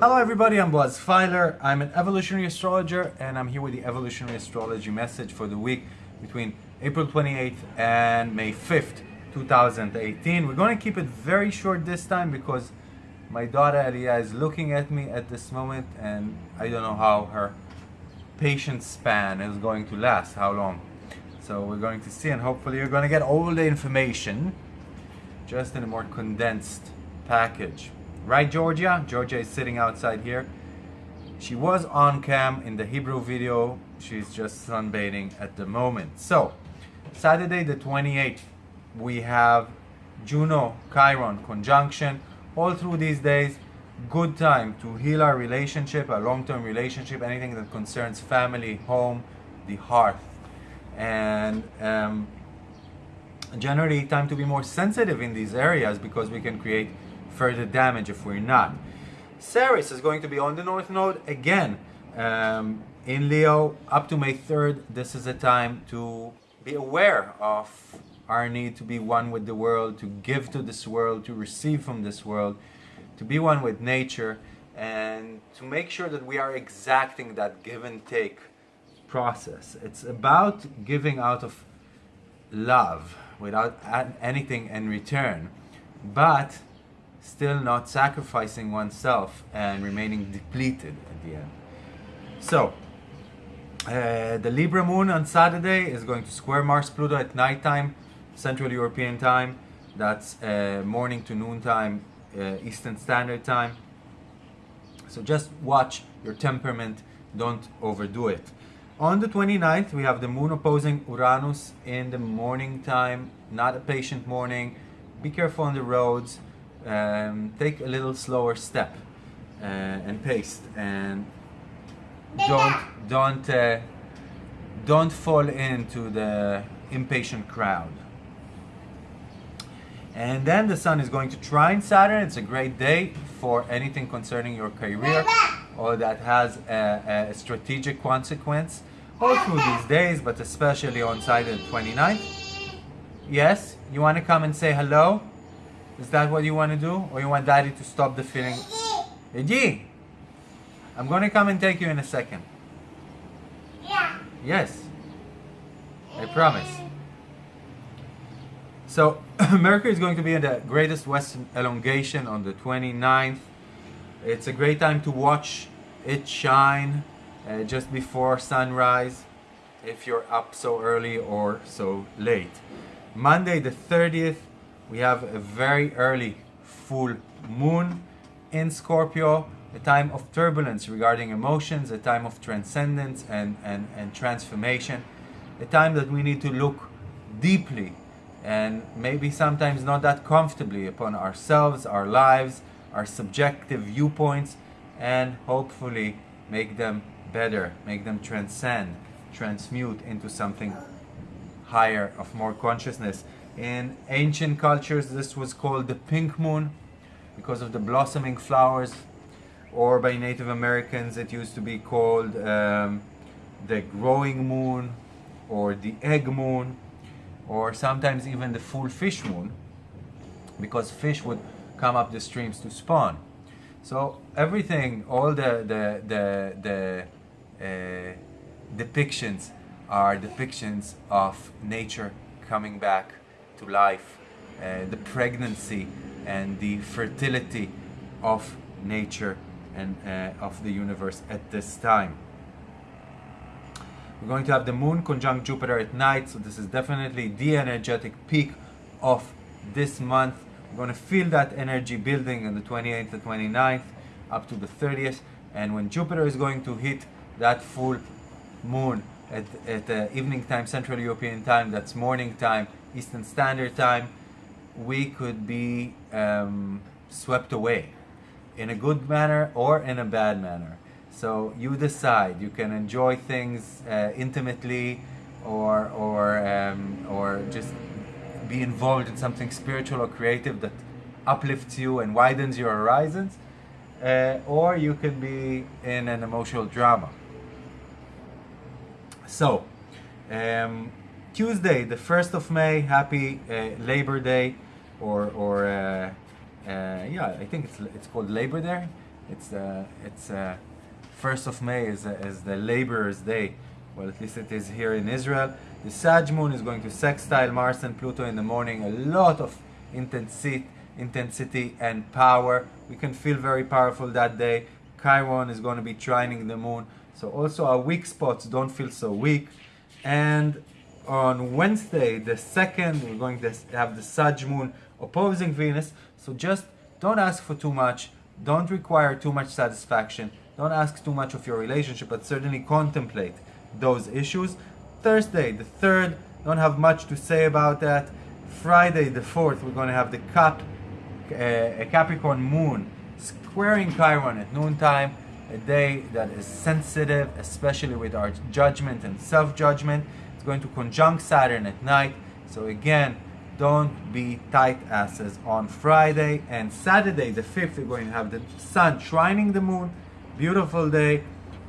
Hello everybody, I'm Boaz Feiler. I'm an evolutionary astrologer and I'm here with the evolutionary astrology message for the week between April 28th and May 5th, 2018. We're going to keep it very short this time because my daughter Elia is looking at me at this moment and I don't know how her patience span is going to last, how long. So we're going to see and hopefully you're going to get all the information just in a more condensed package. Right, Georgia? Georgia is sitting outside here. She was on cam in the Hebrew video. She's just sunbathing at the moment. So, Saturday the 28th, we have Juno Chiron conjunction. All through these days, good time to heal our relationship, our long-term relationship, anything that concerns family, home, the hearth. And um, generally time to be more sensitive in these areas because we can create further damage if we're not. Ceres is going to be on the North Node again um, in Leo up to May 3rd. This is a time to be aware of our need to be one with the world, to give to this world, to receive from this world, to be one with nature, and to make sure that we are exacting that give and take process. It's about giving out of love without anything in return, but still not sacrificing oneself and remaining depleted at the end. So, uh, the Libra moon on Saturday is going to square Mars Pluto at nighttime, Central European time. That's uh, morning to noon time, uh, Eastern Standard Time. So just watch your temperament, don't overdo it. On the 29th, we have the moon opposing Uranus in the morning time, not a patient morning. Be careful on the roads um, take a little slower step uh, and pace and don't don't uh, don't fall into the impatient crowd and then the sun is going to trine Saturn it's a great day for anything concerning your career or that has a, a strategic consequence all through these days but especially on Saturday the 29th yes you want to come and say hello is that what you want to do? Or you want daddy to stop the feeling? Eji! I'm going to come and take you in a second. Yeah. Yes. I promise. So, Mercury is going to be in the greatest western elongation on the 29th. It's a great time to watch it shine uh, just before sunrise if you're up so early or so late. Monday the 30th we have a very early full moon in Scorpio, a time of turbulence regarding emotions, a time of transcendence and, and, and transformation, a time that we need to look deeply and maybe sometimes not that comfortably upon ourselves, our lives, our subjective viewpoints, and hopefully make them better, make them transcend, transmute into something higher, of more consciousness. In ancient cultures, this was called the pink moon because of the blossoming flowers, or by Native Americans, it used to be called um, the growing moon or the egg moon, or sometimes even the full fish moon, because fish would come up the streams to spawn. So everything, all the the the, the uh, depictions are depictions of nature coming back to life, uh, the pregnancy and the fertility of nature and uh, of the universe at this time. We're going to have the moon conjunct Jupiter at night, so this is definitely the energetic peak of this month. We're going to feel that energy building on the 28th to 29th up to the 30th, and when Jupiter is going to hit that full moon at, at uh, evening time, Central European time, that's morning time, Eastern Standard Time, we could be um, swept away in a good manner or in a bad manner. So you decide. You can enjoy things uh, intimately, or or um, or just be involved in something spiritual or creative that uplifts you and widens your horizons, uh, or you can be in an emotional drama. So, um, Tuesday, the 1st of May, happy uh, Labor Day, or, or uh, uh, yeah, I think it's, it's called Labor Day. It's, uh, it's uh, 1st of May is, is the Laborer's Day. Well, at least it is here in Israel. The Sag moon is going to sextile Mars and Pluto in the morning. A lot of intensity, intensity and power. We can feel very powerful that day. Chiron is going to be trining the moon. So also our weak spots don't feel so weak. And on Wednesday, the second, we're going to have the Sag moon opposing Venus. So just don't ask for too much. Don't require too much satisfaction. Don't ask too much of your relationship, but certainly contemplate those issues. Thursday, the third, don't have much to say about that. Friday, the fourth, we're going to have the Cap, uh, Capricorn moon squaring Chiron at noontime, a day that is sensitive, especially with our judgment and self judgment. It's going to conjunct Saturn at night. So, again, don't be tight asses on Friday and Saturday, the 5th, we're going to have the sun trining the moon. Beautiful day.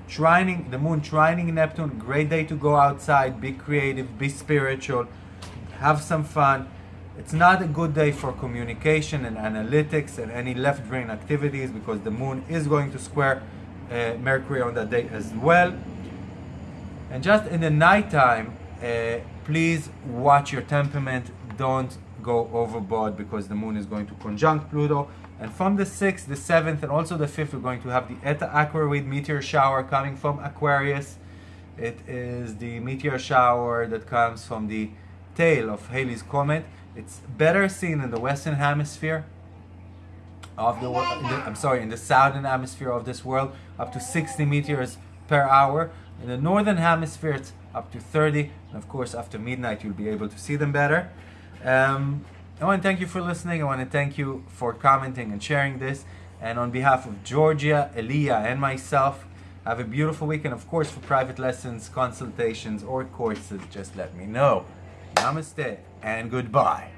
Trining the moon, trining Neptune. Great day to go outside, be creative, be spiritual, have some fun. It's not a good day for communication and analytics and any left brain activities because the moon is going to square uh, Mercury on that day as well. And just in the nighttime, uh, please watch your temperament. Don't go overboard because the moon is going to conjunct Pluto. And from the 6th, the 7th, and also the 5th, we're going to have the Eta Aquarid meteor shower coming from Aquarius. It is the meteor shower that comes from the tail of Halley's Comet. It's better seen in the Western Hemisphere of the world. I'm sorry, in the Southern Hemisphere of this world, up to 60 meters per hour. In the Northern Hemisphere, it's up to 30. And of course, after midnight, you'll be able to see them better. Um, I want to thank you for listening. I want to thank you for commenting and sharing this. And on behalf of Georgia, Elia, and myself, have a beautiful weekend. Of course, for private lessons, consultations, or courses, just let me know. Namaste and goodbye.